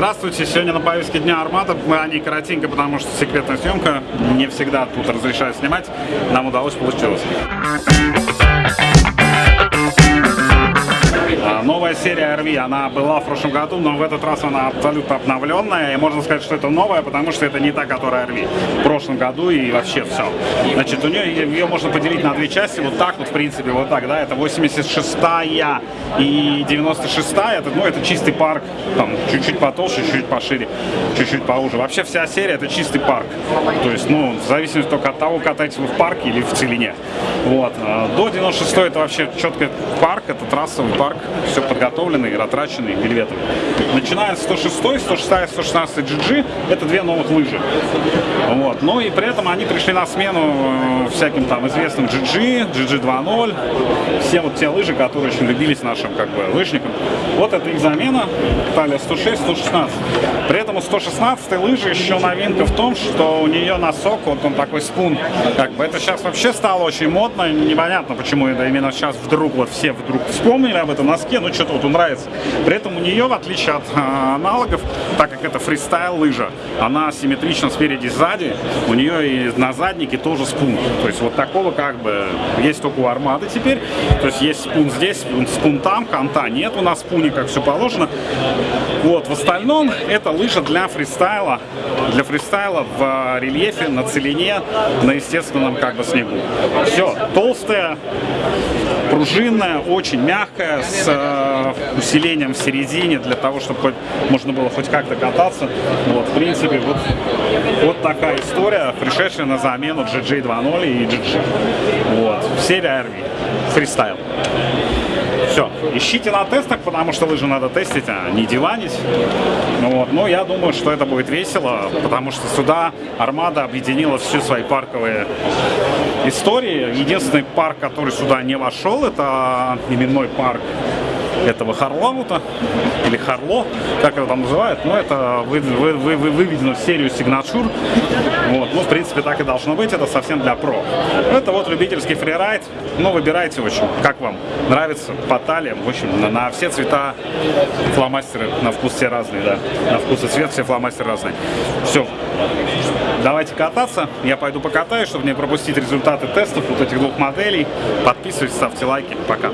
Здравствуйте, сегодня на повестке дня Армата. Мы они коротенько, потому что секретная съемка. Не всегда тут разрешают снимать. Нам удалось, получилось. Новая серия RV, она была в прошлом году, но в этот раз она абсолютно обновленная. И можно сказать, что это новая, потому что это не та, которая RV. В прошлом году и вообще все. Значит, у нее ее можно поделить на две части. Вот так вот, в принципе, вот так, да. Это 86-я и 96-я. Это, ну, это чистый парк. Там чуть-чуть потолще, чуть-чуть пошире, чуть-чуть поуже. Вообще вся серия это чистый парк. То есть, ну, в зависимости только от того, катаетесь вы в парке или в целине. Вот. А До 96 это вообще четко парк, это трассовый парк все подготовленный, ратраченный вельветом. Начиная с 106, 106, 116 GG, это две новых лыжи. Вот. Ну и при этом они пришли на смену э, всяким там известным GG, GG 2.0, все вот те лыжи, которые очень любились нашим как бы лыжникам. Вот это их замена, талия 106, 116. При этом у 116 лыжи еще новинка в том, что у нее носок, вот он такой спун, как бы это сейчас вообще стало очень модно, непонятно почему это именно сейчас вдруг вот все вдруг вспомнили об этом носке, ну что-то вот нравится. При этом у нее, в отличие от а, аналогов, так как это фристайл лыжа, она симметрична спереди сзади, у нее и на заднике тоже спун. То есть вот такого как бы есть только у армады теперь. То есть есть спун здесь, спун там, конта нет у нас спуни, как все положено. Вот, в остальном это лыжа для фристайла, для фристайла в а, рельефе, на целине, на естественном как бы снегу. Все, толстая, пружинная, очень мягкая, с э, усилением в середине, для того, чтобы хоть, можно было хоть как-то кататься. Вот, в принципе, вот, вот такая история, пришедшая на замену GG 2.0 и GG. Вот, серия RV, фристайл. Все, ищите на тестах, потому что лыжи надо тестить, а не диванить. Ну вот. Но я думаю, что это будет весело, потому что сюда Армада объединила все свои парковые истории. Единственный парк, который сюда не вошел, это именной парк этого Харлаута, или Харло, как его там называют, но это вы, вы, вы, вы выведено в серию Signature. Вот. Ну, в принципе, так и должно быть, это совсем для про. Это вот любительский фрирайд, ну, выбирайте, в общем, как вам нравится, по талиям, в общем, на, на все цвета фломастеры, на вкус все разные, да, на вкус и цвет все фломастеры разные. Все, давайте кататься, я пойду покатаюсь, чтобы не пропустить результаты тестов вот этих двух моделей. Подписывайтесь, ставьте лайки, пока.